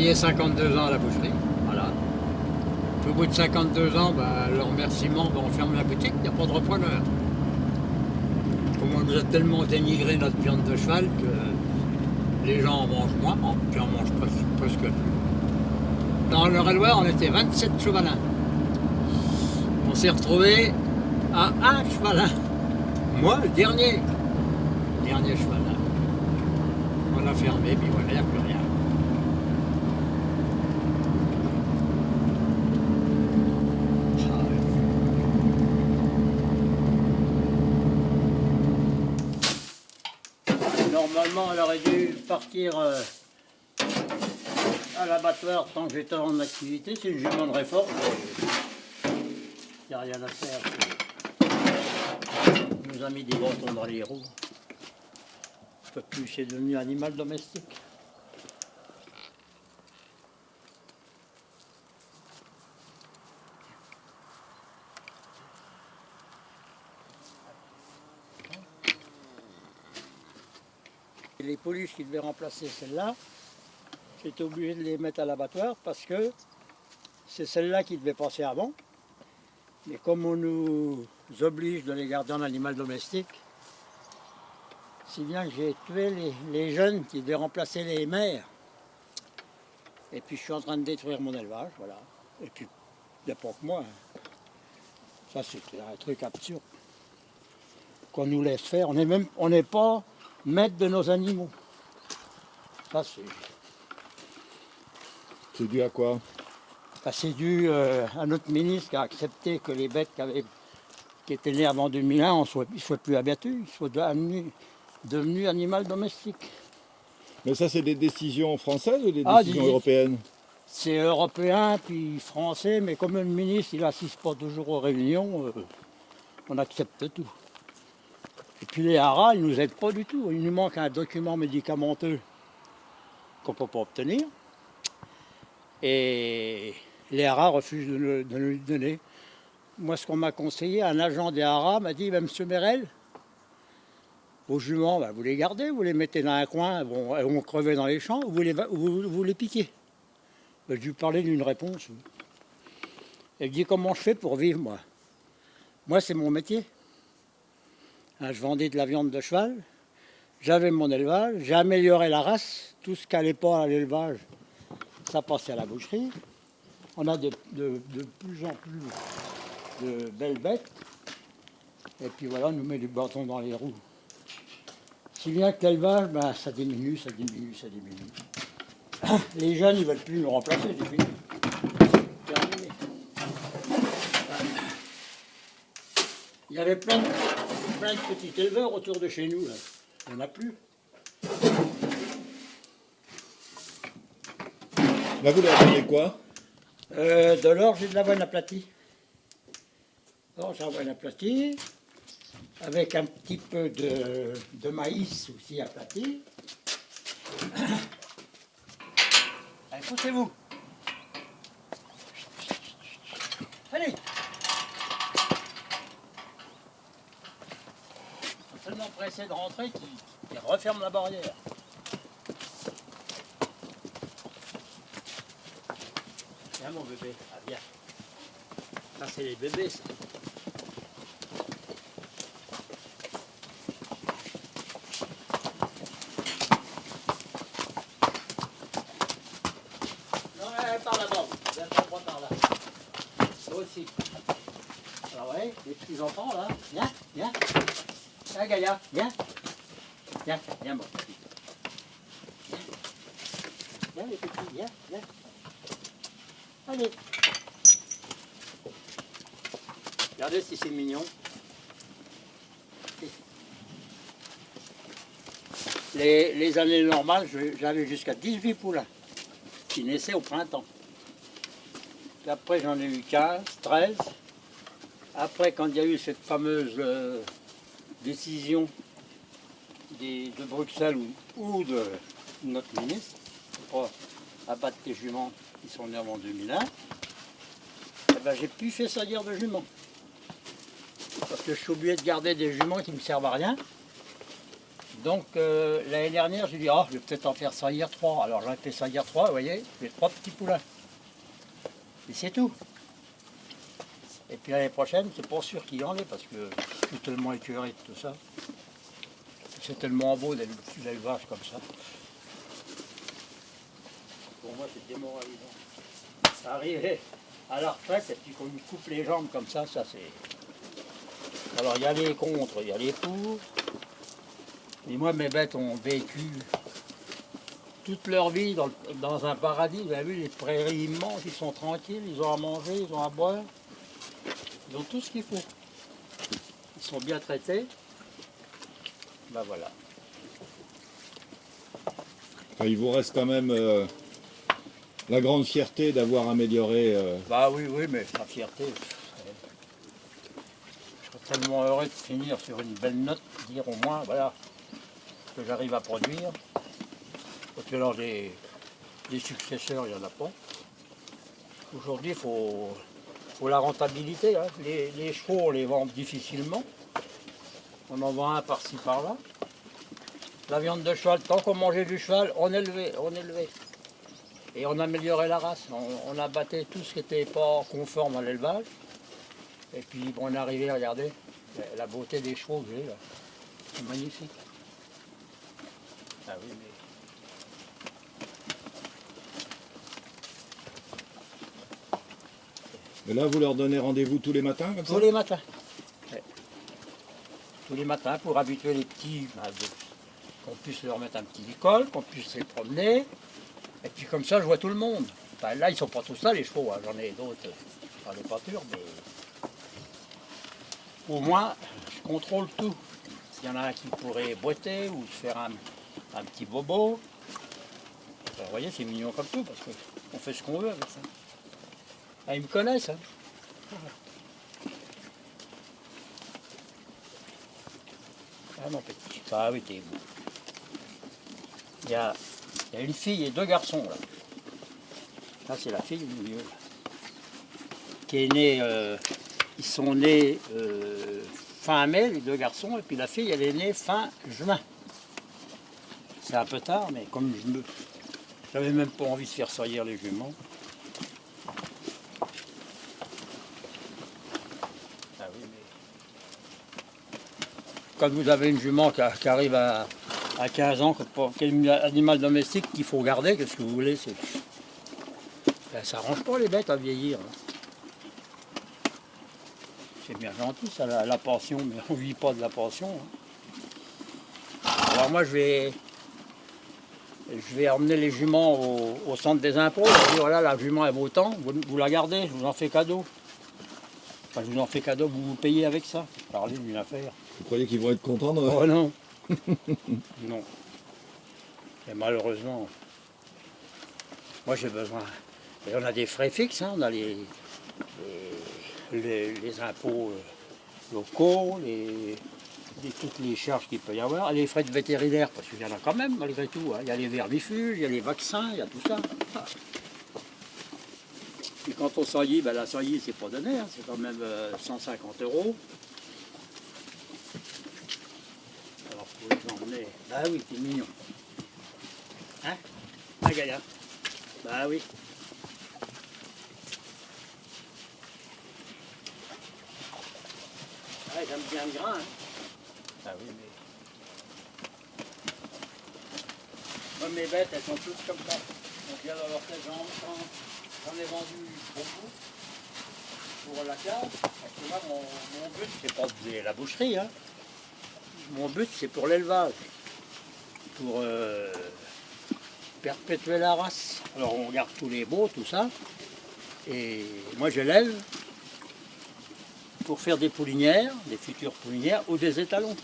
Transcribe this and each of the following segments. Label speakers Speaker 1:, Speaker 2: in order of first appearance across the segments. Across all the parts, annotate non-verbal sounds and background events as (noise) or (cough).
Speaker 1: j'ai travaillé 52 ans à la boucherie, voilà. Au bout de 52 ans, bah, le remerciement, bah, on ferme la boutique, il n'y a pas de repreneur. On nous a tellement dénigré notre viande de cheval que les gens en mangent moins, puis on mange presque, plus. Dans le Loire, on était 27 chevalins. On s'est retrouvé à un chevalin. Moi, le dernier. Dernier chevalin. On a fermé, puis voilà, il n'y plus rien. Normalement, elle aurait dû partir euh, à l'abattoir tant que j'étais en activité. C'est une jument de réforme. Il n'y a rien à faire. On nous a mis des bâtons dans les roues. On peut plus, c'est devenu animal domestique. Les pouliches qui devaient remplacer celle-là, j'étais obligé de les mettre à l'abattoir parce que c'est celle-là qui devait passer avant. Mais comme on nous oblige de les garder en animal domestique, si bien que j'ai tué les, les jeunes qui devaient remplacer les mères. Et puis je suis en train de détruire mon élevage, voilà. Et puis, il pas que moi. hein. Ça, c'est un truc absurde. Qu'on nous laisse faire. On n'est pas maître de nos animaux. Ça, c'est...
Speaker 2: C'est dû à quoi?
Speaker 1: Bah, c'est dû euh, à notre ministre qui a accepté que les bêtes qui, avaient- qui étaient nées avant 2001 ne soient, plus abattus, ils soient devenus animaux domestiques.
Speaker 2: Mais ça, c'est des décisions françaises ou des
Speaker 1: Ah,
Speaker 2: décisions
Speaker 1: dis-
Speaker 2: européennes?
Speaker 1: C'est européen puis français, mais comme le ministre il n'assiste pas toujours aux réunions, euh, on accepte tout. Et puis les haras, ils ne nous aident pas du tout. Il nous manque un document médicamenteux qu'on ne peut pas obtenir. Et les haras refusent de, nous le donner. Moi, ce qu'on m'a conseillé, un agent des haras m'a dit, ben, Monsieur Merel, vos juments, ben, vous les gardez, vous les mettez dans un coin, vont, elles vont crever dans les champs, ou vous les, vous, les piquez. Ben, je lui parlais d'une réponse. Elle dit comment je fais pour vivre, moi? Moi, c'est mon métier. Hein, je vendais de la viande de cheval, j'avais mon élevage, j'ai amélioré la race, tout ce qui n'allait pas à l'élevage, ça passait à la boucherie. On a de, plus en plus de belles bêtes. Et puis voilà, on nous met du bâton dans les roues. Si bien que l'élevage, ben, ça diminue, ça diminue, ça diminue. (coughs) Les jeunes, ils veulent plus nous remplacer, fini. Il y avait plein de, plein de petits éleveurs autour de chez nous, là. Il n'y en a plus.
Speaker 2: Là, vous leur quoi?
Speaker 1: Euh, de l'or, j'ai de l'avoine aplatie. Alors, j'ai l'avoine aplatie, avec un petit peu de, de maïs aussi aplati. (coughs) Allez, poussez-vous. Allez. Ils pressés de rentrer qu'ils qu'ils referment la barrière. Viens mon bébé, ah, viens. Ça c'est les bébés ça. Par là-bas, vous. Viens droit par là. Toi aussi. Alors ouais, les petits enfants là, viens, viens. Gaïa, viens. Viens, viens mon petit. Viens. Viens les petits, viens, viens. Allez. Regardez si c'est mignon. Les, années normales, j'avais jusqu'à 18 poulains qui naissaient au printemps. Après, j'en ai eu 15, 13. Après, quand il y a eu cette fameuse euh, décision de Bruxelles ou, de notre ministre, pour abattre les juments qui sont nés avant 2001, eh ben, j'ai plus fait salir de juments. Parce que je suis obligé de garder des juments qui ne me servent à rien. Donc euh, l'année dernière, j'ai dit, ah, je vais peut-être en faire saillir trois. Alors j'en ai fait saillir trois, vous voyez, j'ai trois petits poulains. Et c'est tout. Et puis l'année prochaine, c'est pas sûr qu'il y en ait parce que je suis tellement écœuré de tout ça. C'est tellement beau d'élever l'élevage comme ça. Pour moi, c'est démoralisant. Arriver à la retraite et puis qu'on me coupe les jambes comme ça, ça c'est. Alors il y a les contre, il y a les pour. Et moi, mes bêtes ont vécu toute leur vie dans, dans un paradis. Vous avez vu les prairies immenses, ils sont tranquilles, ils ont à manger, ils ont à boire. Ils ont tout ce qu'il faut. Ils sont bien traités. Ben voilà.
Speaker 2: Enfin, il vous reste quand même euh, la grande fierté d'avoir amélioré. euh,
Speaker 1: Bah oui, oui, mais la fierté. Je serais tellement heureux de finir sur une belle note, dire au moins, voilà, que j'arrive à produire. Parce que alors des, des successeurs, il n'y en a pas. Aujourd'hui, il faut, faut la rentabilité. hein. Les, chevaux, on les vend difficilement. On en vend un par-ci, par-là. La viande de cheval, tant qu'on mangeait du cheval, on élevait, on élevait. Et on améliorait la race. On, abattait tout ce qui n'était pas conforme à l'élevage. Et puis on est arrivé, regardez, la, beauté des chevaux que j'ai là. C'est magnifique. Ah.
Speaker 2: Et là, vous leur donnez rendez-vous tous les matins comme ça
Speaker 1: Tous les matins. Tous les matins pour habituer les petits, qu'on puisse leur mettre un petit école, qu'on puisse les promener. Et puis comme ça, je vois tout le monde. Là, ils sont pas tous là, les chevaux. hein. J'en ai d'autres euh, dans les pâtures, mais au moins, je contrôle tout. S'il y en a un qui pourrait boiter ou se faire un, un petit bobo, ben, vous voyez, c'est mignon comme tout, parce qu'on fait ce qu'on veut avec ça. Ah, ils me connaissent, hein. Ah mon petit, ah oui t'es beau. Il y a, une fille et deux garçons là. Ça c'est la fille du milieu. là. Qui est née, euh, ils sont nés euh, fin mai les deux garçons et puis la fille elle est née fin juin. C'est un peu tard mais comme je me, j'avais même pas envie de faire saillir les juments. Ah oui, mais quand vous avez une jument qui, arrive à, à 15 ans, quel animal domestique qu'il faut garder, qu'est-ce que vous voulez. Ben, ça arrange pas les bêtes à vieillir. C'est bien gentil ça, la, pension, mais on vit pas de la pension. hein. Alors moi je vais, je vais emmener les juments au, centre des impôts. Je vais dire, voilà, la jument elle vaut tant, vous, vous la gardez, je vous en fais cadeau. Enfin, je vous en fais cadeau, vous vous payez avec ça. Parlez d'une affaire.
Speaker 2: Vous croyez qu'ils vont être contents de-
Speaker 1: Oh non (laughs) Non. Et malheureusement, moi j'ai besoin. Et on a des frais fixes, hein, on a les, les, les- les impôts euh, locaux, les, les- toutes les charges qu'il peut y avoir, et les frais de vétérinaire, parce qu'il y en a quand même malgré tout. hein. Il y a les vermifuges, il y a les vaccins, il y a tout ça. Et quand on saillit, ben la saillie c'est pas donné, hein, c'est quand même euh, 150 euros. Bah oui, c'est mignon. Hein Ah Gaïa Bah oui. Ah, j'aime bien le grain. Hein. Ah oui, mais. Moi, mes bêtes, elles sont toutes comme ça. Donc, il y a leur tête, j'en j'en ai vendu beaucoup pour la cave. Parce que moi, mon, mon but, c'est pas de la boucherie. Hein. Mon but, c'est pour l'élevage. Pour euh, perpétuer la race. Alors, on garde tous les beaux, tout ça. Et moi, je l'élève pour faire des poulinières, des futures poulinières ou des étalons.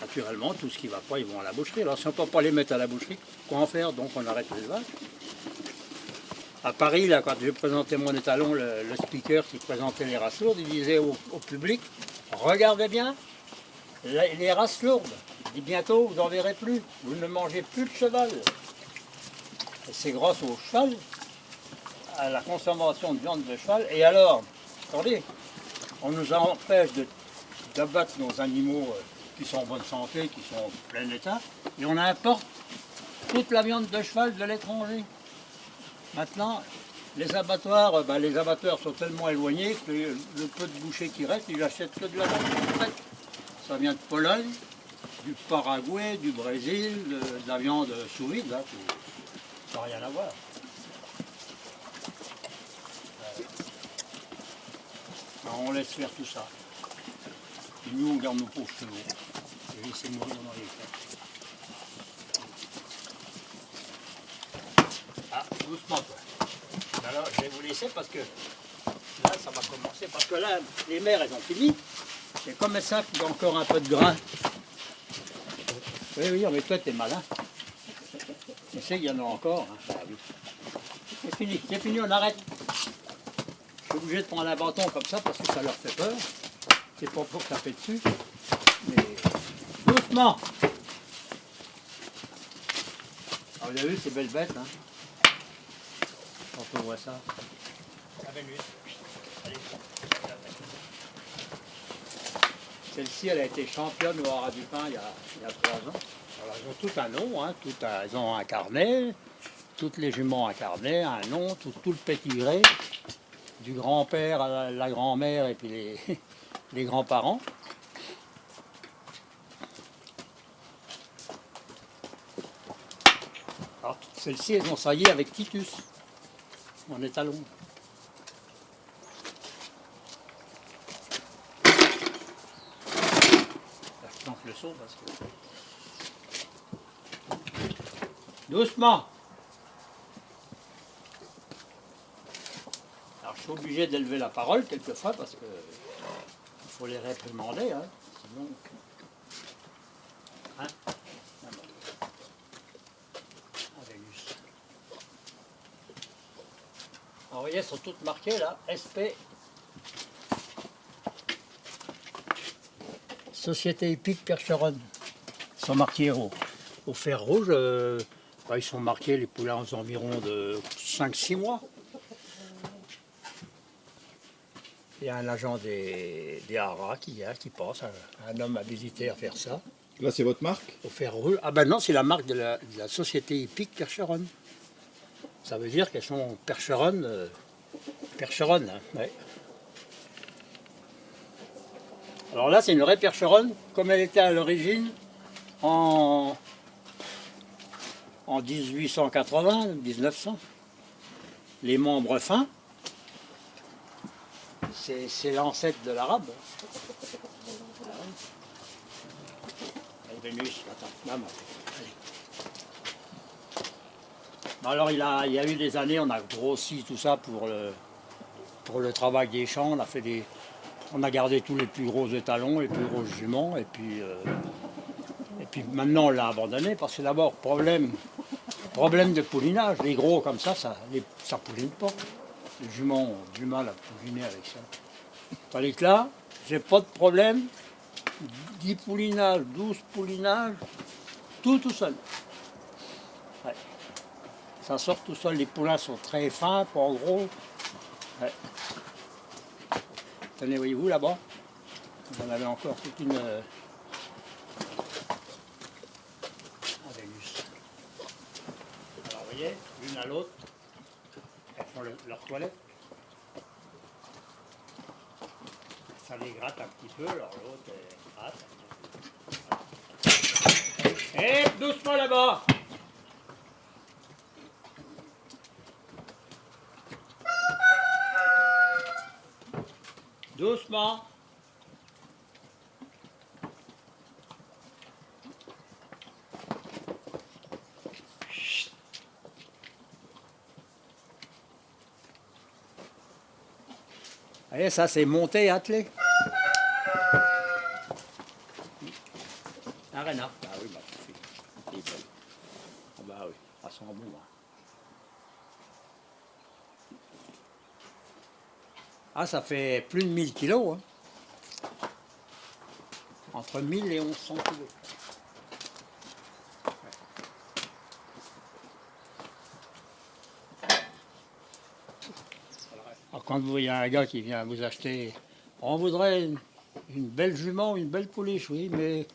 Speaker 1: Naturellement, tout ce qui ne va pas, ils vont à la boucherie. Alors, si on ne peut pas les mettre à la boucherie, quoi en faire? Donc, on arrête l'élevage. À Paris, là, quand j'ai présenté mon étalon, le, speaker qui présentait les races lourdes, il disait au public Regardez bien, les races lourdes. Dit bientôt, vous n'en verrez plus. Vous ne mangez plus de cheval. Et c'est grâce au cheval, à la consommation de viande de cheval. Et alors, attendez, on nous empêche d'abattre nos animaux euh, qui sont en bonne santé, qui sont en plein état, et on importe toute la viande de cheval de l'étranger. Maintenant, les abattoirs, euh, ben, les abattoirs sont tellement éloignés que le, peu de bouchers qui reste, ils achètent que de la viande. Ça vient de Pologne, du Paraguay, du Brésil, de, la viande sous vide, ça n'a rien à voir. Alors, on laisse faire tout ça. Et nous, on garde nos pauvres chevaux. Et laissez mourir dans les. Ah, doucement. Alors, je vais vous laisser parce que là, ça va commencer. Parce que là, les mères, elles ont fini. C'est comme ça qu'il y a encore un peu de grain. Oui, oui, mais toi, t'es malin. Tu sais qu'il y en a encore. hein. Ah oui. C'est fini, c'est fini, on arrête. Je suis obligé de prendre un bâton comme ça parce que ça leur fait peur. C'est pas pour taper dessus. Mais doucement. Alors, vous avez vu ces belles bêtes, hein Voit ça. Celle-ci, elle a été championne au Haras du Pin il y a, il y a trois ans. Alors, elles ont tout un nom, hein, tout un- elles ont un carnet, toutes les juments ont un carnet, un nom, tout, tout le pétigré, du grand-père à la, la grand-mère et puis les, (laughs) les grands-parents. Alors, toutes celles-ci, elles ont saillé avec Titus, en étalon. Je planque le son parce que... Doucement Alors je suis obligé d'élever la parole quelquefois parce que il faut les réprimander, hein, sinon... Hein Non, non. Ah, Vénus. Alors, vous voyez, elles sont toutes marquées là, SP Société épique Percheronne. Ils sont marqués au, au fer rouge. euh, bah, ils sont marqués les poulains aux environs de 5-6 mois. Il y a un agent des, des haras qui vient, qui passe, un, un homme habilité à faire ça,
Speaker 2: Là, c'est votre marque?
Speaker 1: Au fer rouge. Ah ben non, c'est la marque de la, de la société épique Percheronne. Ça veut dire qu'elles sont percheronnes, euh, percheronnes, hein. Alors là, c'est une vraie percheronne, comme elle était à l'origine en, en 1880, 1900. Les membres fins, c'est l'ancêtre de l'arabe. Alors, il, y a eu des années, on a grossi tout ça pour le, travail des champs. On a, gardé tous les plus gros étalons, les plus gros juments. Et puis, euh, et puis maintenant, on l'a abandonné parce que d'abord, problème, problème de poulinage. Les gros comme ça, ça ne pouline pas. Les juments ont du mal à pouliner avec ça. Tandis que là, j'ai pas de problème. 10 poulinages, 12 poulinages, tout tout seul. Ça sort tout seul, les poulains sont très fins, pas gros. Tenez, voyez-vous là-bas Vous en avez encore toute une... euh, ah. Alors, vous voyez, l'une à l'autre, elles font le- leur toilette. Ça les gratte un petit peu, alors l'autre, gratte. Hé, doucement là-bas Doucement. Allez, ça c'est monté, attelé. Un renard. Ah oui, bah, c'est c'est belle. Ah bah oui, ça sent bon. hein. Ah, ça fait plus de 1000 kilos. hein. Entre 1000 et 1100 kilos. Alors, quand vous voyez un gars qui vient vous acheter, on voudrait une, une belle jument, une belle pouliche, oui, mais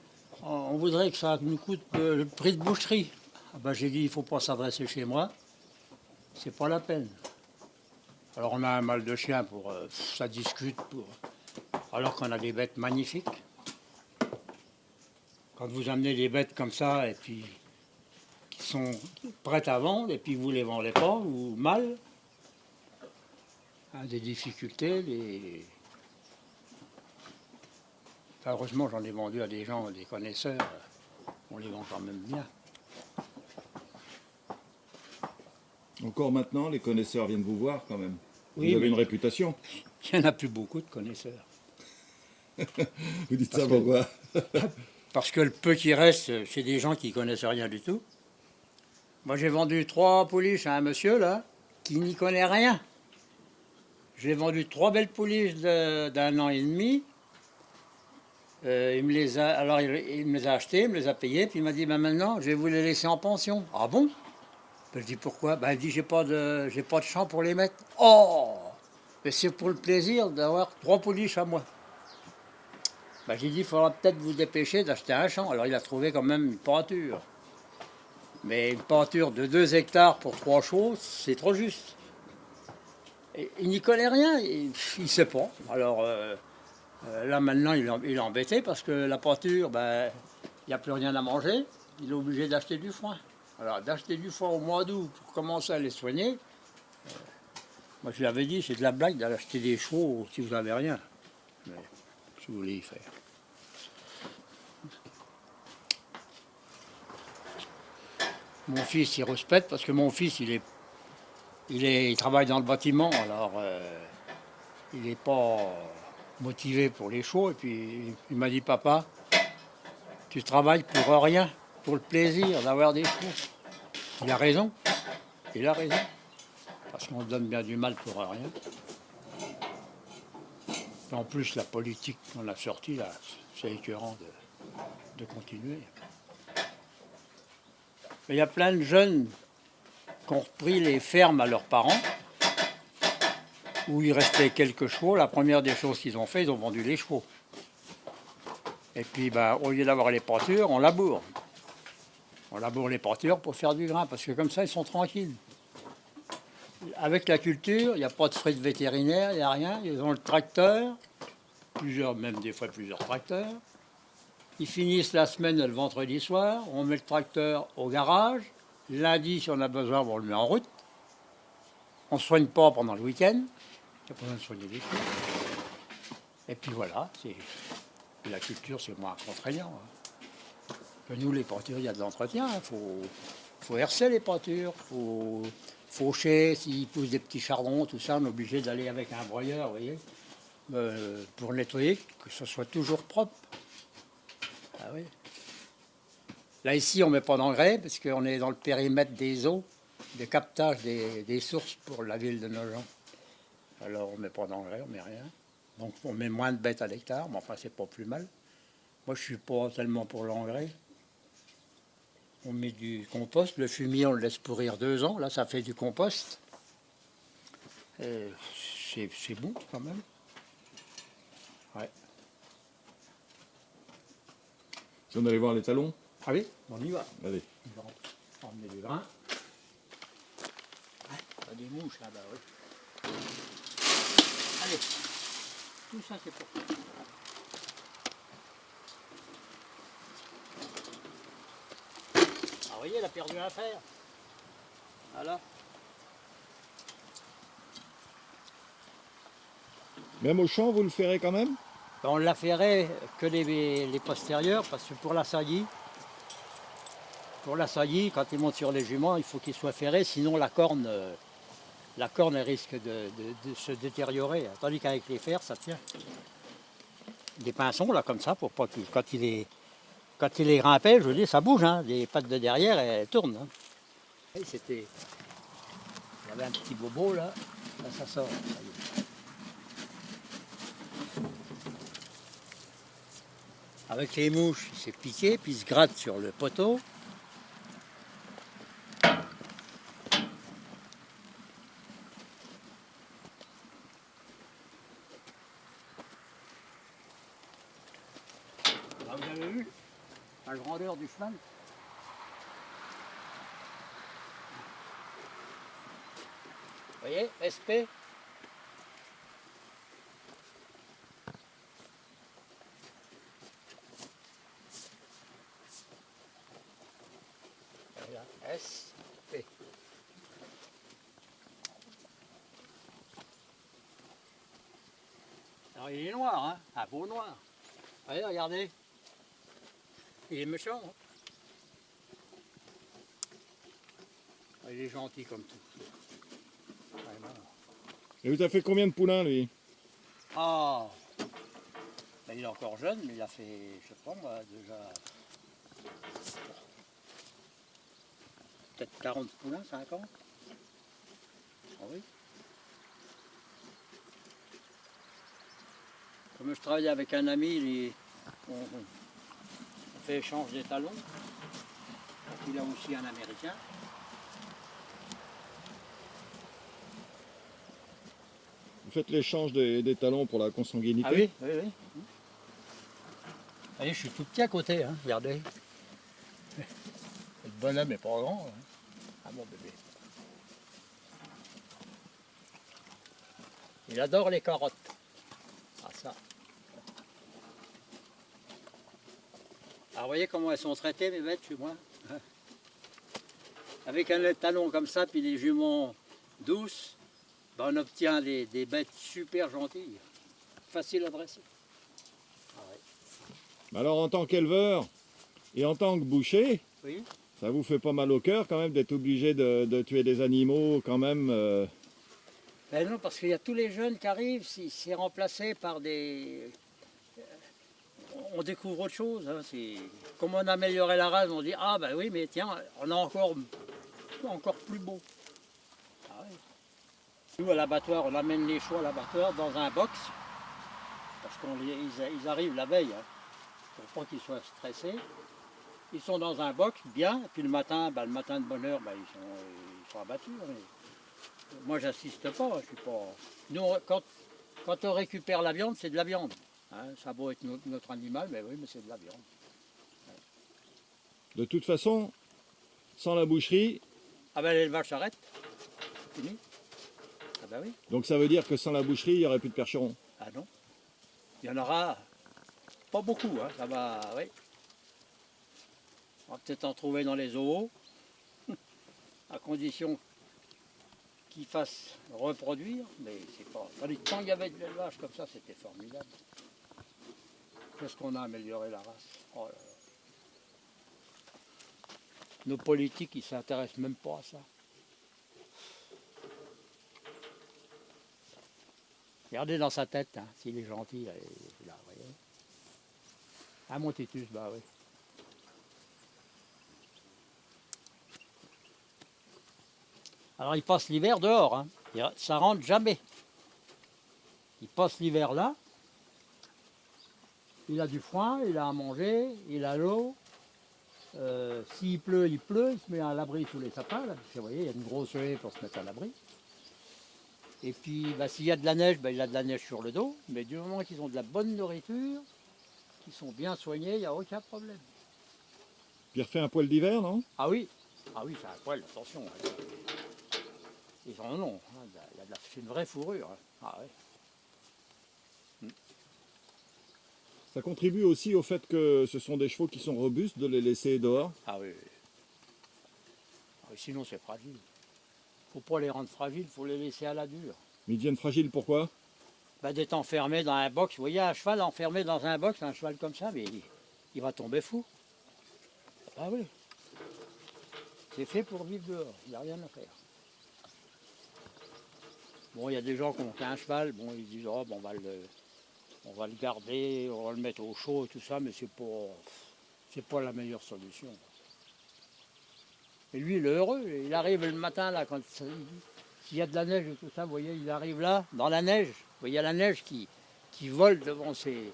Speaker 1: on voudrait que ça nous coûte euh, le prix de boucherie. Ah ben, j'ai dit, il ne faut pas s'adresser chez moi. C'est pas la peine. Alors on a un mal de chien pour euh, ça discute alors qu'on a des bêtes magnifiques. Quand vous amenez des bêtes comme ça et puis qui sont prêtes à vendre et puis vous les vendez pas ou mal, hein, des difficultés, des... Heureusement j'en ai vendu à des gens, des connaisseurs, on les vend quand même bien.
Speaker 2: Encore maintenant, les connaisseurs viennent vous voir quand même.
Speaker 1: Oui,
Speaker 2: vous avez une réputation. (laughs)
Speaker 1: Il n'y en a plus beaucoup de connaisseurs. (laughs)
Speaker 2: Vous dites
Speaker 1: Parce
Speaker 2: ça
Speaker 1: que-
Speaker 2: pourquoi (laughs)
Speaker 1: Parce que le peu qui reste, c'est des gens qui connaissent rien du tout. Moi, j'ai vendu trois pouliches à un monsieur, là, qui n'y connaît rien. J'ai vendu trois belles pouliches d'un an et demi. Euh, il me les a, alors, il, il me les a achetées, il me les a payées, puis il m'a dit, ben maintenant, je vais vous les laisser en pension. Ah bon? Je dis, pourquoi? Ben, dit, j'ai pas, de, j'ai pas de champ pour les mettre. Oh Mais c'est pour le plaisir d'avoir trois pouliches à moi. Ben, j'ai dit, il faudra peut-être vous dépêcher d'acheter un champ. Alors il a trouvé quand même une pâture. Mais une pâture de 2 hectares pour trois chevaux, c'est trop juste. Il n'y connaît rien, il ne sait pas. Alors euh, euh, là maintenant, il est, embêté parce que la pâture, ben, il n'y a plus rien à manger. Il est obligé d'acheter du foin. Alors d'acheter du foin au mois d'août pour commencer à les soigner, euh, moi je lui avais dit, c'est de la blague d'acheter des chevaux si vous n'avez rien. Mais si vous voulez y faire. Mon fils, il respecte parce que mon fils, il est, il est, il travaille dans le bâtiment, alors euh, il n'est pas motivé pour les chevaux. Et puis il m'a dit, papa, tu travailles pour rien, pour le plaisir d'avoir des chevaux. Il a raison, il a raison, parce qu'on donne bien du mal pour rien. En plus, la politique qu'on a sortie là, c'est écœurant de, continuer. Mais il y a plein de jeunes qui ont repris les fermes à leurs parents, où il restait quelques chevaux. La première des choses qu'ils ont fait, ils ont vendu les chevaux. Et puis, ben, au lieu d'avoir les pâtures, on laboure. On laboure les pâtures pour faire du grain, parce que comme ça, ils sont tranquilles. Avec la culture, il n'y a pas de frais de vétérinaire, il n'y a rien. Ils ont le tracteur, plusieurs, même des fois plusieurs tracteurs. Ils finissent la semaine le vendredi soir, on met le tracteur au garage. Lundi, si on a besoin, on le met en route. On ne soigne pas pendant le week-end. Il n'y a pas besoin de soigner les choses. Et puis voilà, la culture, c'est moins contraignant. hein. Nous, les pâtures, il y a de l'entretien. Il faut, faut hercer les pâtures, il faut faucher, s'ils poussent des petits chardons, tout ça, on est obligé d'aller avec un broyeur, vous voyez, euh, pour nettoyer, que ce soit toujours propre. Ah oui. Là, ici, on ne met pas d'engrais parce qu'on est dans le périmètre des eaux, de captage des, des sources pour la ville de Nogent. Alors, on ne met pas d'engrais, on ne met rien. Donc, on met moins de bêtes à l'hectare, mais enfin, c'est pas plus mal. Moi, je suis pas tellement pour l'engrais. On met du compost. Le fumier, on le laisse pourrir deux ans. Là, ça fait du compost. C'est bon, quand même. Ouais.
Speaker 2: Si on allait voir les talons
Speaker 1: Ah oui, on y va.
Speaker 2: Allez.
Speaker 1: On va emmener du grain. Ah, pas des mouches là-bas, oui. Allez, tout ça c'est pour toi. Vous voyez, elle a perdu un fer. Voilà.
Speaker 2: Même au champ, vous le ferez quand même?
Speaker 1: Ben, On l'a ferré que les, les postérieurs, parce que pour la saillie, pour la saillie, quand ils montent sur les juments, il faut qu'ils soient ferrés, sinon la corne, euh, la corne risque de, de- de se détériorer. Tandis qu'avec les fers, ça tient. Des pinçons, là, comme ça, pour pas qu'il, quand il est, quand il est grimpé, je veux dire, ça bouge, hein. Les pattes de derrière, elles tournent. hein. C'était, il y avait un petit bobo, là, ça sort. Avec les mouches, il s'est piqué, puis il se gratte sur le poteau. Là, vous avez vu la voyez, SP. Voilà, SP. Alors il est noir, hein, un beau noir. Regardez. Il est méchant. hein. Il est gentil comme tout. Vraiment.
Speaker 2: Et vous avez fait combien de poulains, lui?
Speaker 1: Ah Ben, Il est encore jeune, mais il a fait, je sais pas moi, déjà. Peut-être 40 poulains, 50 Ah oui. Comme je travaille avec un ami, on, on fait échange des talons. Il a aussi un américain.
Speaker 2: Vous faites l'échange des, des talons pour la consanguinité
Speaker 1: Ah oui, oui, oui. Allez, je suis tout petit à côté, hein, regardez. Le bonhomme n'est pas grand. hein. Ah mon bébé. Il adore les carottes. Ah ça. Alors vous voyez comment elles sont traitées mes bêtes chez moi. (laughs) Avec un talon comme ça, puis des juments douces, ben, on obtient des, des bêtes super gentilles, faciles à dresser. Ah ouais.
Speaker 2: Alors, en tant qu'éleveur et en tant que boucher,
Speaker 1: Oui.
Speaker 2: ça vous fait pas mal au cœur quand même d'être obligé de, de tuer des animaux quand même euh,
Speaker 1: Ben non, parce qu'il y a tous les jeunes qui arrivent, c'est remplacé par des... euh, On découvre autre chose. hein, Comme on a amélioré la race, on dit, ah ben oui, mais tiens, on a encore, encore plus beau. Nous, à l'abattoir, on amène les chevaux à l'abattoir dans un box, parce qu'ils arrivent la veille, hein, pour pas qu'ils soient stressés. Ils sont dans un box, bien, et puis le matin, ben, le matin de bonne heure, ben, ils, sont, ils sont abattus. hein. Moi, j'assiste pas. Je suis pas. Nous, quand, quand on récupère la viande, c'est de la viande. hein. ça beau être notre, notre animal, mais oui, mais c'est de la viande.
Speaker 2: De toute façon, sans la boucherie,
Speaker 1: Ah ben l'élevage s'arrête. C'est Fini. Ah ben oui.
Speaker 2: donc ça veut dire que sans la boucherie, il n'y aurait plus de percherons.
Speaker 1: Ah non. Il y en aura pas beaucoup. Hein. Ça va. Oui. On va peut-être en trouver dans les zoos, (laughs) à condition qu'ils fassent reproduire, mais c'est pas. Quand il y avait de l'élevage comme ça, c'était formidable. Qu'est-ce qu'on a amélioré la race? Oh là là. Nos politiques, ils s'intéressent même pas à ça. Regardez dans sa tête, hein, s'il est gentil, là, là, vous voyez. Ah, mon Titus, bah oui. Alors, il passe l'hiver dehors, hein. Ça rentre jamais. Il passe l'hiver là. Il a du foin, il a à manger, il a l'eau. Euh, S'il pleut, il pleut, il se met à l'abri sous les sapins, vous voyez, il y a une grosse haie pour se mettre à l'abri. Et puis, bah, s'il y a de la neige, bah, il a de la neige sur le dos. Mais du moment qu'ils ont de la bonne nourriture, qu'ils sont bien soignés, il n'y a aucun problème.
Speaker 2: Puis il refait un poil d'hiver, non?
Speaker 1: Ah oui, ah oui, c'est un poil, attention. hein. Ils en ont. hein, C'est une vraie fourrure. hein. Ah ouais.
Speaker 2: Ça contribue aussi au fait que ce sont des chevaux qui sont robustes de les laisser dehors?
Speaker 1: Ah. Ah oui, sinon, c'est fragile. Faut pas les rendre fragiles, faut les laisser à la dure.
Speaker 2: Mais ils deviennent fragiles, pourquoi?
Speaker 1: Bah, D'être enfermé dans un box. Vous voyez un cheval enfermé dans un box, un cheval comme ça, mais il, il va tomber fou. Ah oui. C'est fait pour vivre dehors, il n'y a rien à faire. Bon, il y a des gens qui ont qu'un cheval, bon, ils disent, oh, bon, on, va le, on va le garder, on va le mettre au chaud et tout ça, mais c'est pas, c'est pas la meilleure solution. Et lui, il est heureux, il arrive le matin, là, quand s'il y a de la neige et tout ça, vous voyez, il arrive là, dans la neige, vous voyez la neige qui, qui vole devant ses,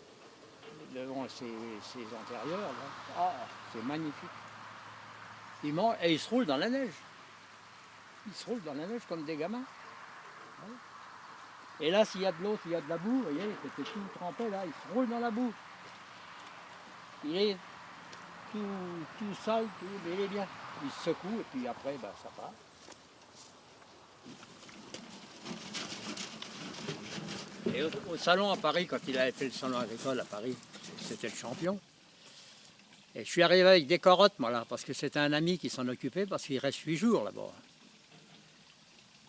Speaker 1: devant ses, antérieurs. Ah, c'est magnifique. Il mange, et il se roule dans la neige. Il se roule dans la neige comme des gamins. Et là, s'il y a de l'eau, s'il y a de la boue, vous voyez, c'était tout trempé là, il se roule dans la boue. Il est tout, tout sale, tout, mais il est bien. Il se secoue et puis après, ben, ça part. Et au, au salon à Paris, quand il avait fait le salon agricole à Paris, c'était le champion. Et je suis arrivé avec des carottes, moi, là, parce que c'était un ami qui s'en occupait, parce qu'il reste huit jours là-bas.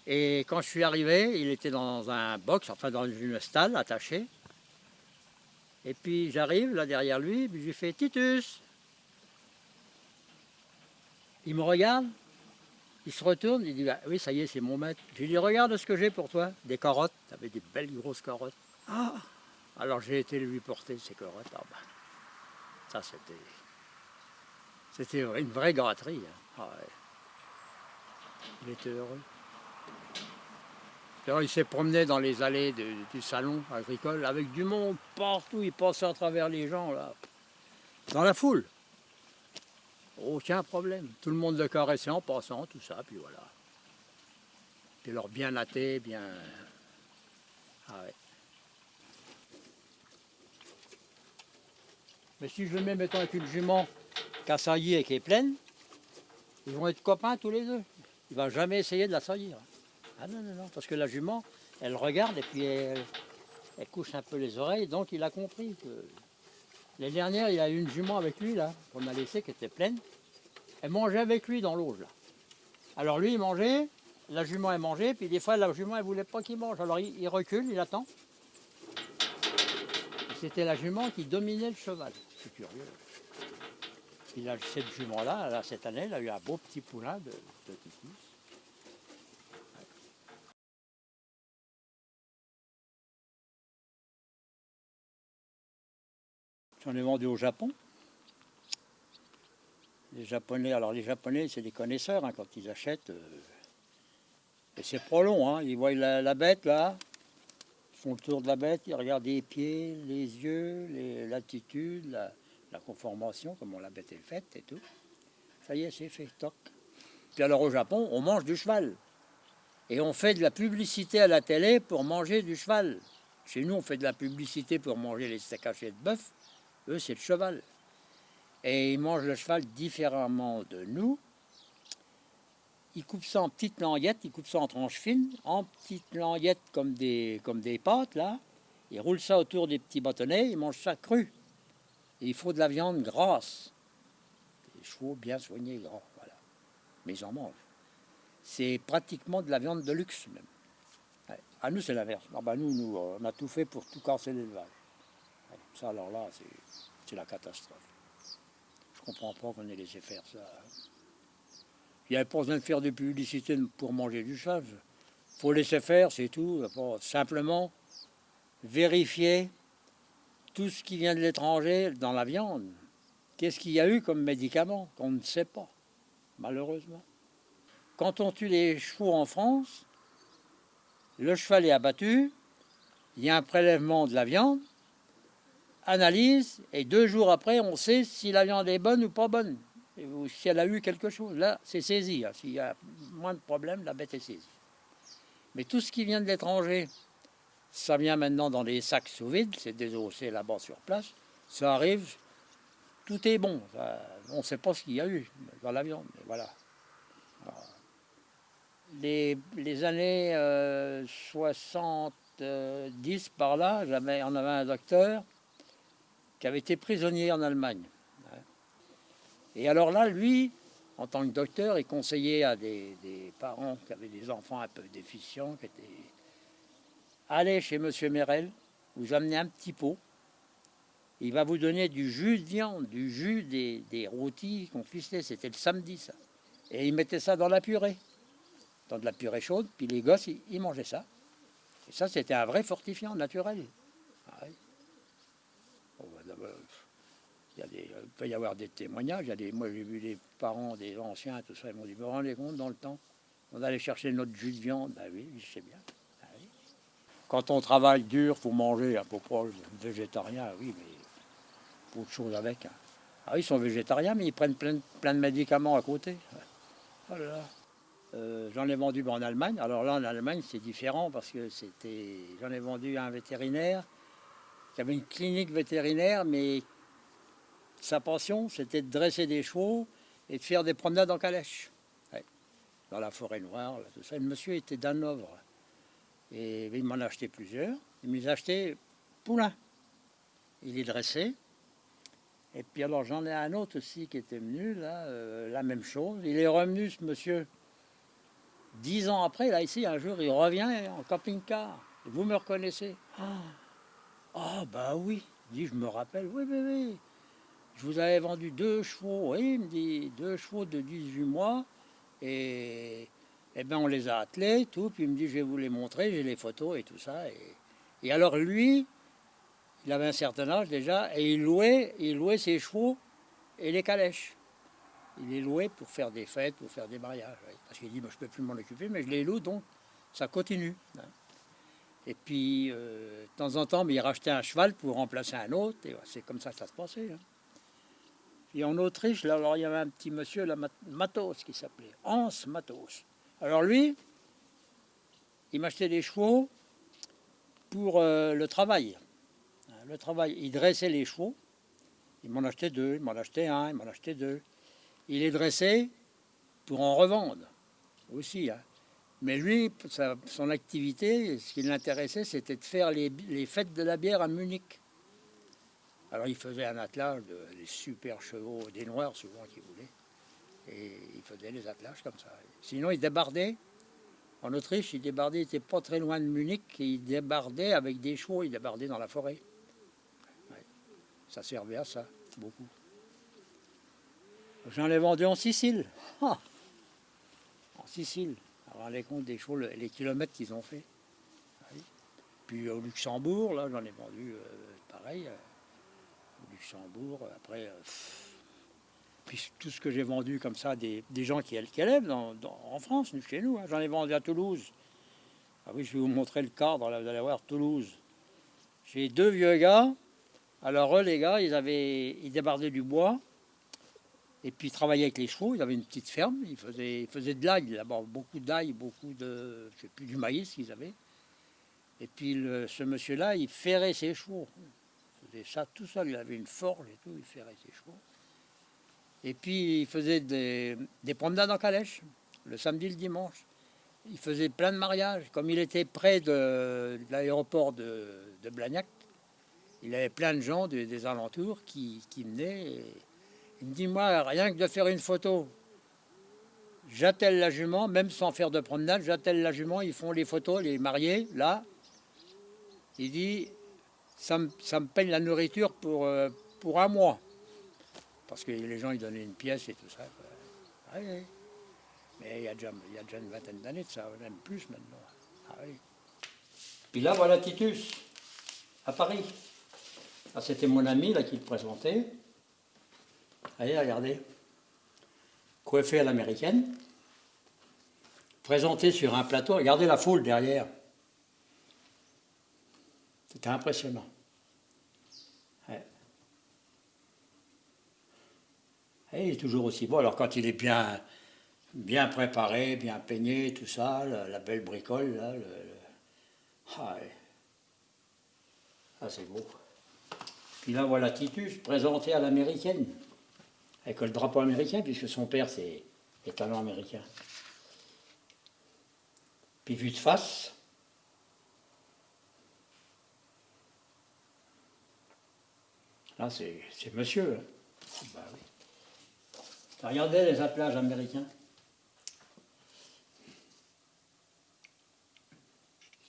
Speaker 1: Et quand je suis arrivé, il était dans un box, enfin dans une stalle attachée. Et puis j'arrive là derrière lui, puis je lui fais Titus. Il me regarde, il se retourne, il dit Ah Oui, ça y est, c'est mon maître. Je lui dis Regarde ce que j'ai pour toi, des carottes. Tu avais des belles grosses carottes. Ah Alors j'ai été lui porter ces carottes. Ah ben, ça c'était. C'était une vraie gâterie. hein. Ah ouais. Il était heureux. Alors, il s'est promené dans les allées de- du salon agricole avec du monde partout. Il passait à travers les gens, là, dans la foule. Aucun problème. Tout le monde le caressait en passant, tout ça, puis voilà. Puis alors, bien natté, bien. Ah. Mais si je mets, mettons, avec une jument qui a sailli et qui est pleine, ils vont être copains tous les deux. Il va jamais essayer de la saillir. Ah non, non, non, parce que la jument, elle regarde et puis elle, elle couche un peu les oreilles, donc il a compris que. L'année dernière, il y a eu une jument avec lui, là, qu'on a laissée, qui était pleine. Elle mangeait avec lui dans l'auge, là. Alors lui, il mangeait, la jument, elle mangeait, puis des fois, la jument, elle voulait pas qu'il mange. Alors il, il recule, il attend. C'était la jument qui dominait le cheval. C'est curieux. Puis là, cette jument-là, là, cette année, elle a eu un beau petit poulain de, de J'en ai vendu au Japon. Les Japonais, alors les Japonais, c'est des connaisseurs hein, quand ils achètent. euh, et c'est pas long, hein, ils voient la, bête là, ils font le tour de la bête, ils regardent les pieds, les yeux, l'attitude, la, la conformation, comment la bête est faite et tout. Ça y est, c'est fait, toc. Puis alors au Japon, on mange du cheval. Et on fait de la publicité à la télé pour manger du cheval. Chez nous, on fait de la publicité pour manger les steaks hachés de bœuf. Eux, c'est le cheval. Et ils mangent le cheval différemment de nous. Ils coupent ça en petites languettes, ils coupent ça en tranches fines, en petites languettes comme des, comme des pâtes, là. Ils roulent ça autour des petits bâtonnets, ils mangent ça cru. Et il faut de la viande grasse. Des chevaux bien soignés, gras, voilà. Mais ils en mangent. C'est pratiquement de la viande de luxe, même. À nous, c'est l'inverse. Ben, nous, nous, on a tout fait pour tout casser l'élevage. Alors là, c'est la catastrophe. Je comprends pas qu'on ait laissé faire ça. Il n'y avait pas besoin de faire de publicité pour manger du cheval. Il faut laisser faire, c'est tout. Simplement vérifier tout ce qui vient de l'étranger dans la viande. Qu'est-ce qu'il y a eu comme médicament qu'on ne sait pas, malheureusement. Quand on tue les chevaux en France, le cheval est abattu, il y a un prélèvement de la viande, analyse, et deux jours après, on sait si la viande est bonne ou pas bonne, ou si elle a eu quelque chose. Là, c'est saisi. hein. S'il y a moins de problèmes, la bête est saisie. Mais tout ce qui vient de l'étranger, ça vient maintenant dans des sacs sous vide, c'est désossé là-bas sur place, ça arrive, tout est bon. On ne sait pas ce qu'il y a eu dans la viande, mais voilà. Les, les années euh, 70 par là, on avait un docteur qui avait été prisonnier en Allemagne. Et alors là, lui, en tant que docteur, il conseillait à des, parents qui avaient des enfants un peu déficients, qui étaient... Allez chez Monsieur Merel, vous amenez un petit pot, il va vous donner du jus de viande, du jus des, des rôtis qu'on c'était le samedi ça. Et il mettait ça dans la purée, dans de la purée chaude, puis les gosses, ils, mangeaient ça. Et ça, c'était un vrai fortifiant naturel oui. Bon, bah, d'abord, il, y a des, il peut y avoir des témoignages. Il y a des, moi, j'ai vu des parents, des anciens, tout ça. Ils m'ont dit, vous vous rendez compte, dans le temps, on allait chercher notre jus de viande. Ben oui, je sais bien. Ben. Quand on travaille dur, faut manger. Un peu proche végétarien, oui, mais faut autre chose avec. hein. Ah ils sont végétariens, mais ils prennent plein, plein de médicaments à côté. Oh. Euh, j'en ai vendu en Allemagne. Alors là, en Allemagne, c'est différent parce que c'était. J'en ai vendu à un vétérinaire qui avait une clinique vétérinaire, mais sa passion, c'était de dresser des chevaux et de faire des promenades en calèche. Dans la forêt noire, tout ça. Le monsieur était d'Hanovre. Et il m'en a acheté plusieurs. Il m'a acheté poulain. Il est dressé. Et puis alors j'en ai un autre aussi qui était venu, là, euh, la même chose. Il est revenu, ce monsieur, dix ans après, là, ici, un jour, il revient en camping-car. Vous me reconnaissez? Ah, Ah, bah oui. Dit, je me rappelle, oui, oui, oui. Je vous avais vendu deux chevaux, oui, il me dit, deux chevaux de 18 mois. Et, eh ben, on les a attelés, tout. Puis il me dit, je vais vous les montrer, j'ai les photos et tout ça. Et, et alors lui, il avait un certain âge déjà, et il louait, il louait ses chevaux et les calèches. Il les louait pour faire des fêtes, pour faire des mariages. Parce qu'il dit, je ne peux plus m'en occuper, mais je les loue, donc ça continue. hein. Et puis, euh, de temps en temps, il rachetait un cheval pour remplacer un autre, et c'est comme ça que ça se passait. hein. Puis en Autriche, alors, il y avait un petit monsieur, là, Mat- Matos, qui s'appelait Hans Matos. Alors lui, il m'achetait des chevaux pour euh, le travail. Le travail, il dressait les chevaux. Il m'en achetait deux, il m'en achetait un, il m'en achetait deux. Il les dressait pour en revendre aussi. hein. Mais lui, son activité, ce qui l'intéressait, c'était de faire les fêtes de la bière à Munich. Alors il faisait un attelage de des super chevaux, des noirs souvent qu'il voulait. Et il faisait les attelages comme ça. Sinon, il débardait. En Autriche, il débardait, il n'était pas très loin de Munich, et il débardait avec des chevaux, il débardait dans la forêt. Ça servait à ça, beaucoup. J'en ai vendu en Sicile. En Sicile. Alors, les compte des chevaux, le- les kilomètres qu'ils ont fait. Puis au Luxembourg, là, j'en ai vendu euh, pareil. euh, Après. euh, puis tout ce que j'ai vendu comme ça, des, des gens qui, qui élèvent dans- en France, chez nous. hein. J'en ai vendu à Toulouse. Ah oui, je vais vous montrer le cadre, là, vous allez voir, Toulouse. J'ai deux vieux gars. Alors eux, les gars, ils avaient, ils débardaient du bois. Et puis ils travaillaient avec les chevaux, ils avaient une petite ferme, ils faisaient, ils faisaient de l'ail là-bas, beaucoup d'ail, beaucoup de, je sais plus, du maïs qu'ils avaient. Et puis ce monsieur-là, il ferrait ses chevaux. Ça tout seul, il avait une forge et tout, il ferrait ses chevaux. Et puis il faisait des, des promenades en calèche, le samedi, le dimanche. Il faisait plein de mariages. Comme il était près de, l'aéroport de, Blagnac, il avait plein de gens de- des alentours qui, qui venaient. et il me dit, moi, rien que de faire une photo, j'attelle la jument, même sans faire de promenade, j'attelle la jument, ils font les photos, les mariés, là. Il dit, ça me, ça la nourriture pour, euh, pour un mois. Parce que les gens, ils donnaient une pièce et tout ça. Ah. Mais il y, a déjà, une vingtaine d'années de ça, même plus maintenant. Ah. Puis là, voilà Titus, à Paris. Ah, C'était mon ami là, qui le présentait. Allez, regardez. Coiffé à l'américaine. Présenté sur un plateau. Regardez la foule derrière. C'était impressionnant. Il est toujours aussi beau. Alors quand il est bien, bien préparé, bien peigné, tout ça, la, belle bricole, là, le- Ah. Ah, c'est beau. Puis là, voilà Titus présenté à l'américaine, avec le drapeau américain, puisque son père c'est, est un américain. Puis vu de face, là c'est, c'est monsieur. hein. Bah oui. Regardez les attelages américains?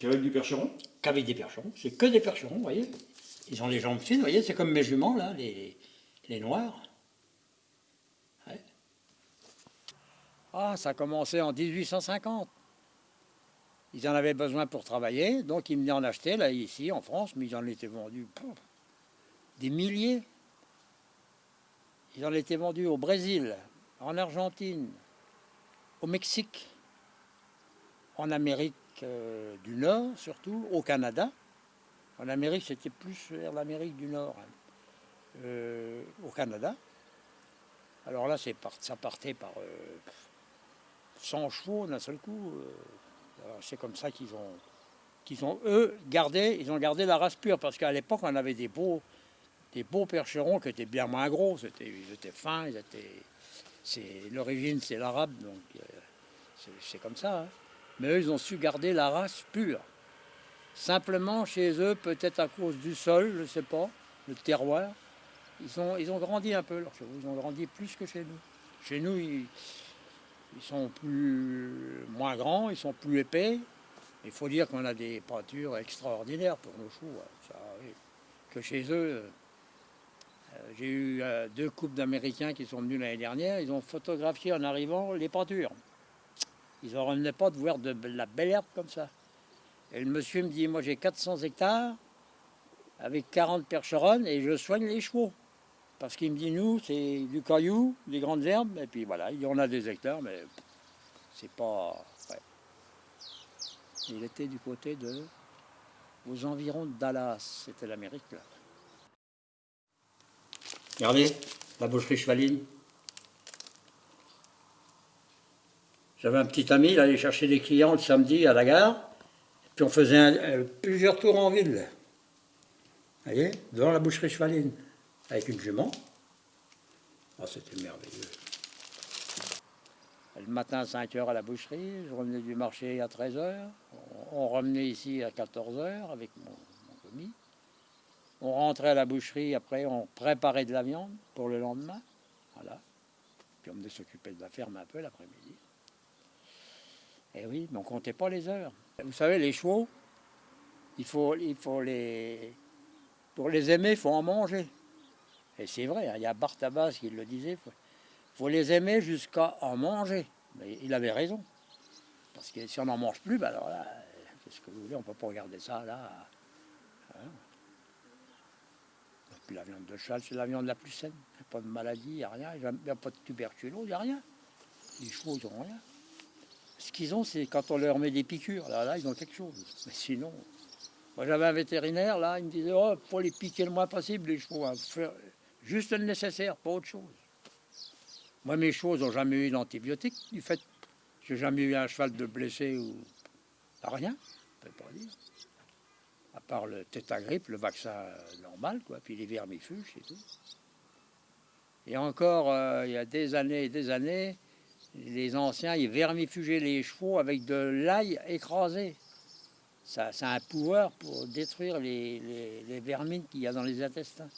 Speaker 2: Avec du percheron?
Speaker 1: Qu'avec des percherons. C'est que des percherons, vous voyez. Ils ont les jambes fines, vous voyez, c'est comme mes juments, là, les, les noirs. Ouais. Ah, ça a commencé en 1850. Ils en avaient besoin pour travailler, donc ils venaient en acheter, là, ici, en France, mais ils en étaient vendus pouf, des milliers. Ils en étaient vendus au Brésil, en Argentine, au Mexique, en Amérique euh, du Nord surtout, au Canada. En Amérique, c'était plus vers l'Amérique du Nord, hein. Euh, au Canada. Alors là, ça partait par euh, 100 chevaux d'un seul coup. euh. C'est comme ça qu'ils ont, qu'ils ont, eux, gardé, ils ont gardé la race pure, parce qu'à l'époque, on avait des beaux, des beaux percherons qui étaient bien moins gros. Ils étaient fins, ils étaient. C'est, l'origine, c'est l'arabe, donc euh, c'est, comme ça. hein. Mais eux, ils ont su garder la race pure. Simplement, chez eux, peut-être à cause du sol, je ne sais pas, le terroir, ils ont, grandi un peu, leurs chevaux. Ils ont grandi plus que chez nous. Chez nous, ils, sont plus, moins grands, ils sont plus épais. Il faut dire qu'on a des peintures extraordinaires pour nos chevaux. hein. Que chez eux, euh, j'ai eu euh, deux couples d'Américains qui sont venus l'année dernière. Ils ont photographié en arrivant les peintures. Ils n'en revenaient pas de voir de la belle herbe comme ça. Et le monsieur me dit, moi j'ai 400 hectares avec 40 percheronnes et je soigne les chevaux. Parce qu'il me dit, nous, c'est du caillou, des grandes herbes, et puis voilà, il y en a des hectares, mais c'est pas... Il était du côté de... aux environs de Dallas, c'était l'Amérique, là. Regardez, la boucherie chevaline. J'avais un petit ami, il allait chercher des clients le samedi à la gare, puis on faisait euh, plusieurs tours en ville. Vous voyez, devant la boucherie chevaline, avec une jument. Ah, c'était merveilleux. Le matin à 5 h à la boucherie, je revenais du marché à 13 h. On, on revenait ici à 14 h avec mon, mon commis. On rentrait à la boucherie, après on préparait de la viande pour le lendemain. Voilà. Puis on venait s'occuper de la ferme un peu l'après-midi. Et oui, mais on comptait pas les heures. Vous savez, les chevaux, il faut, les. Pour les aimer, il faut en manger. Et c'est vrai, hein, il y a Bartabas qui le disait, il faut, les aimer jusqu'à en manger. Mais il avait raison. Parce que si on n'en mange plus, ben alors là, c'est ce que vous voulez, on ne peut pas regarder ça là. Hein. Et la viande de cheval, c'est la viande la plus saine. Il n'y a pas de maladie, il n'y a rien, il n'y a pas de tuberculose, il n'y a rien. Les chevaux, ils n'ont rien. Ce qu'ils ont, c'est quand on leur met des piqûres. Là, là, ils ont quelque chose. Mais sinon, moi j'avais un vétérinaire, là, il me disait, oh, faut les piquer le moins possible, les chevaux. hein. Juste le nécessaire, pas autre chose. Moi, mes chevaux n'ont jamais eu d'antibiotiques, du fait j'ai jamais eu un cheval de blessé ou rien, je peux pas dire. À part le tétagrippe, le vaccin euh, normal, quoi, puis les vermifuges et tout. Et encore, euh, il y a des années et des années, les anciens, ils vermifugeaient les chevaux avec de l'ail écrasé. Ça, a un pouvoir pour détruire les, les- vermines qu'il y a dans les intestins.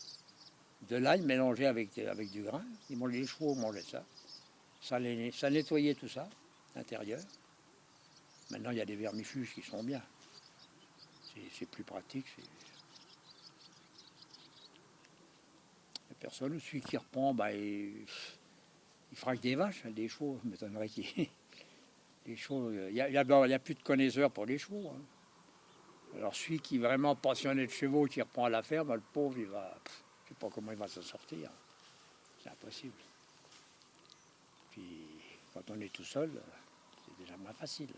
Speaker 1: De l'ail mélangé avec, du grain. Ils les chevaux mangeaient ça. Ça, ça nettoyait tout ça, l'intérieur. Maintenant, il y a des vermifuges qui sont bien. C'est- plus pratique. c'est- Il y a personne. Celui qui reprend, bah, il, frappe des vaches, hein, des chevaux. Je m'étonnerait qu'il. (laughs) Chevaux, il n'y a, plus de connaisseurs pour les chevaux. hein. Alors celui qui est vraiment passionné de chevaux, qui reprend à la ferme, le pauvre, il va, je ne sais pas comment il va s'en sortir. C'est impossible. Puis quand on est tout seul, c'est déjà moins facile.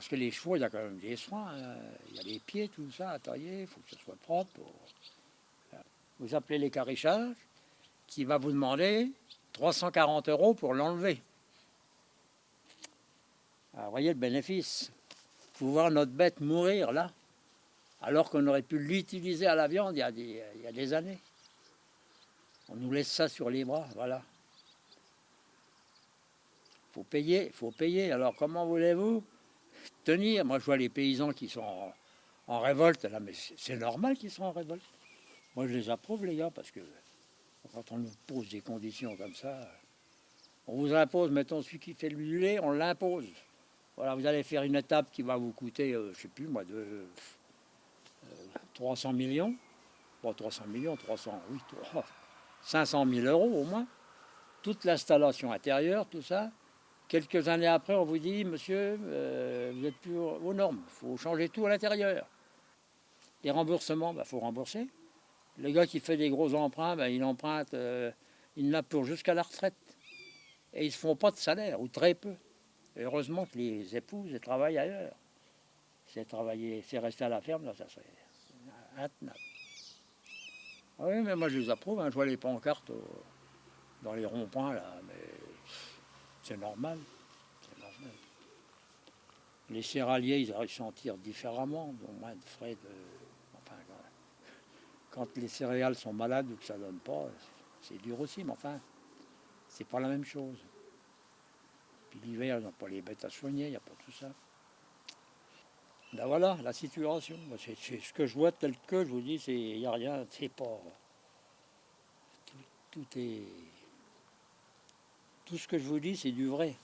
Speaker 1: Ah. Parce que les chevaux, il y a quand même des soins. hein. Il y a les pieds, tout ça à tailler, il faut que ce soit propre. Vous appelez les caréchages, qui va vous demander 340 euros pour l'enlever. Alors, vous voyez le bénéfice. Vous voir notre bête mourir là, alors qu'on aurait pu l'utiliser à la viande il y, a des, il y a des années. On nous laisse ça sur les bras, voilà. faut payer, faut payer. Alors comment voulez-vous Moi je vois les paysans qui sont en, révolte, là, mais c'est c'est normal qu'ils soient en révolte. Moi je les approuve les gars, parce que quand on nous pose des conditions comme ça, on vous impose, mettons celui qui fait le lait, on l'impose. Voilà, vous allez faire une étape qui va vous coûter, euh, je sais plus moi, de euh, 300 millions. Bon, 300 millions, 300, oui, 300, 500 000 euros au moins. Toute l'installation intérieure, tout ça. Quelques années après, on vous dit, monsieur, euh, vous êtes plus aux normes, il faut changer tout à l'intérieur. Les remboursements, il bah, faut rembourser. Le gars qui fait des gros emprunts, bah, il emprunte, euh, il n'a pour jusqu'à la retraite. Et ils ne se font pas de salaire, ou très peu. Heureusement que les épouses travaillent ailleurs. C'est travailler, c'est rester à la ferme, ça serait intenable. Ah Oui, mais moi je les approuve, hein, je vois les pancartes dans les ronds-points là, mais c'est normal. Les céréaliers, ils ils s'en tirent différemment, ont moins de frais de. Enfin. Quand les céréales sont malades ou que ça donne pas, c'est dur aussi, mais enfin, c'est pas la même chose. Puis l'hiver, ils n'ont pas les bêtes à soigner, il n'y a pas tout ça. Ben voilà, la situation. C'est ce que je vois tel que, je vous dis, c'est il n'y a rien, c'est pas. Tout, tout est. Tout ce que je vous dis, c'est du vrai.